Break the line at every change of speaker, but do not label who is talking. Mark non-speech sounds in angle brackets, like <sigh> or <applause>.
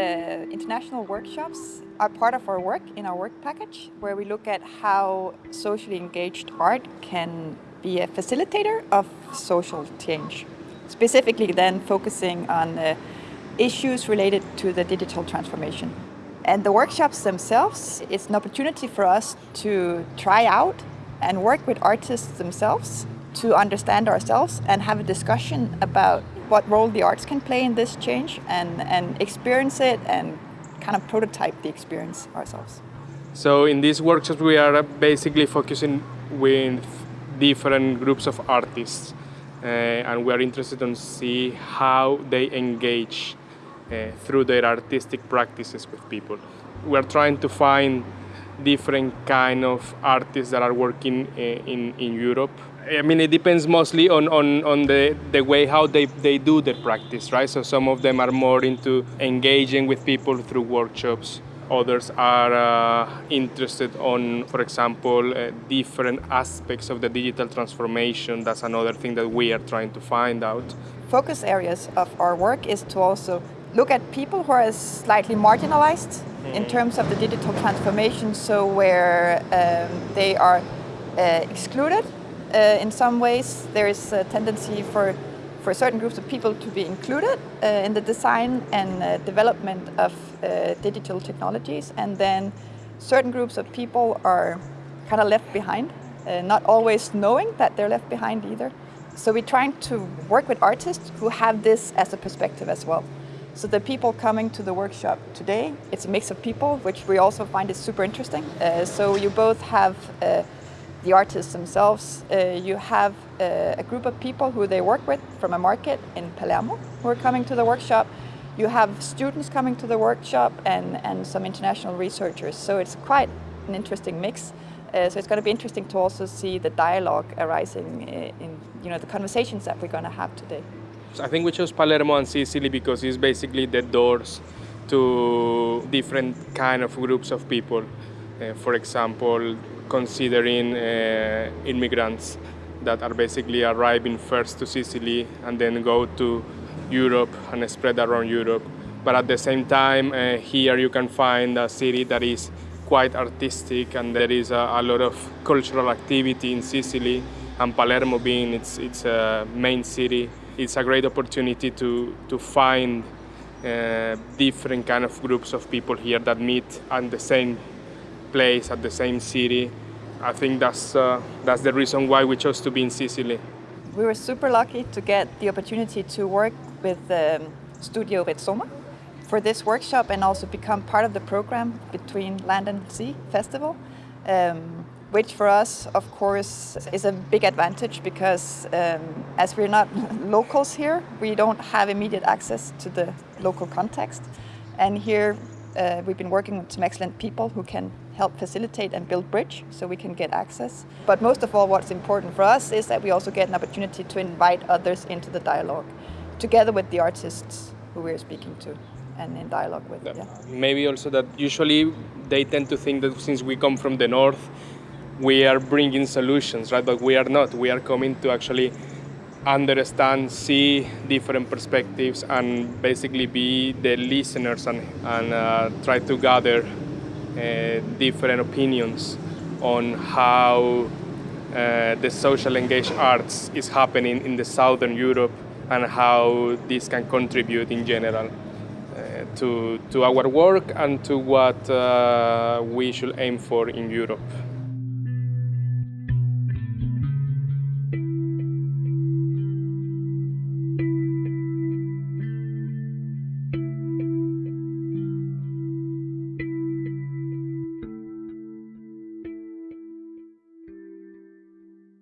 international workshops are part of our work in our work package, where we look at how socially engaged art can be a facilitator of social change. Specifically then focusing on uh, issues related to the digital transformation. And the workshops themselves, it's an opportunity for us to try out and work with artists themselves to understand ourselves and have a discussion about what role the arts can play in this change and, and experience it and kind of prototype the experience ourselves.
So in these workshops we are basically focusing with different groups of artists uh, and we are interested in see how they engage uh, through their artistic practices with people. We are trying to find different kind of artists that are working uh, in, in Europe. I mean, it depends mostly on, on, on the, the way how they, they do the practice, right? So some of them are more into engaging with people through workshops. Others are uh, interested on, for example, uh, different aspects of the digital transformation. That's another thing that we are trying to find out.
Focus areas of our work is to also look at people who are slightly marginalized in mm-hmm. terms of the digital transformation, so where um, they are uh, excluded uh, in some ways. There is a tendency for, for certain groups of people to be included uh, in the design and uh, development of uh, digital technologies, and then certain groups of people are kind of left behind, uh, not always knowing that they're left behind either. So we're trying to work with artists who have this as a perspective as well. So the people coming to the workshop today, it's a mix of people, which we also find is super interesting. Uh, so you both have uh, the artists themselves, uh, you have uh, a group of people who they work with from a market in Palermo who are coming to the workshop. You have students coming to the workshop and, and some international researchers. So it's quite an interesting mix. Uh, so it's going to be interesting to also see the dialogue arising uh, in you know, the conversations that we're going to have today.
I think we chose Palermo and Sicily because it's basically the doors to different kind of groups of people. Uh, for example, considering uh, immigrants that are basically arriving first to Sicily and then go to Europe and spread around Europe. But at the same time, uh, here you can find a city that is quite artistic and there is a, a lot of cultural activity in Sicily and Palermo being its, its uh, main city it's a great opportunity to, to find uh, different kind of groups of people here that meet at the same place, at the same city. I think that's, uh, that's the reason why we chose to be in Sicily.
We were super lucky to get the opportunity to work with um, Studio Rizoma for this workshop and also become part of the program between Land and Sea Festival. Um, which for us, of course, is a big advantage because um, as we're not <laughs> locals here, we don't have immediate access to the local context. And here uh, we've been working with some excellent people who can help facilitate and build bridge so we can get access. But most of all, what's important for us is that we also get an opportunity to invite others into the dialogue, together with the artists who we're speaking to and in dialogue with. Yeah.
Maybe also that usually they tend to think that since we come from the north, we are bringing solutions, right? But we are not. We are coming to actually understand, see different perspectives, and basically be the listeners and, and uh, try to gather uh, different opinions on how uh, the social engaged arts is happening in the southern Europe and how this can contribute in general uh, to, to our work and to what uh, we should aim for in Europe.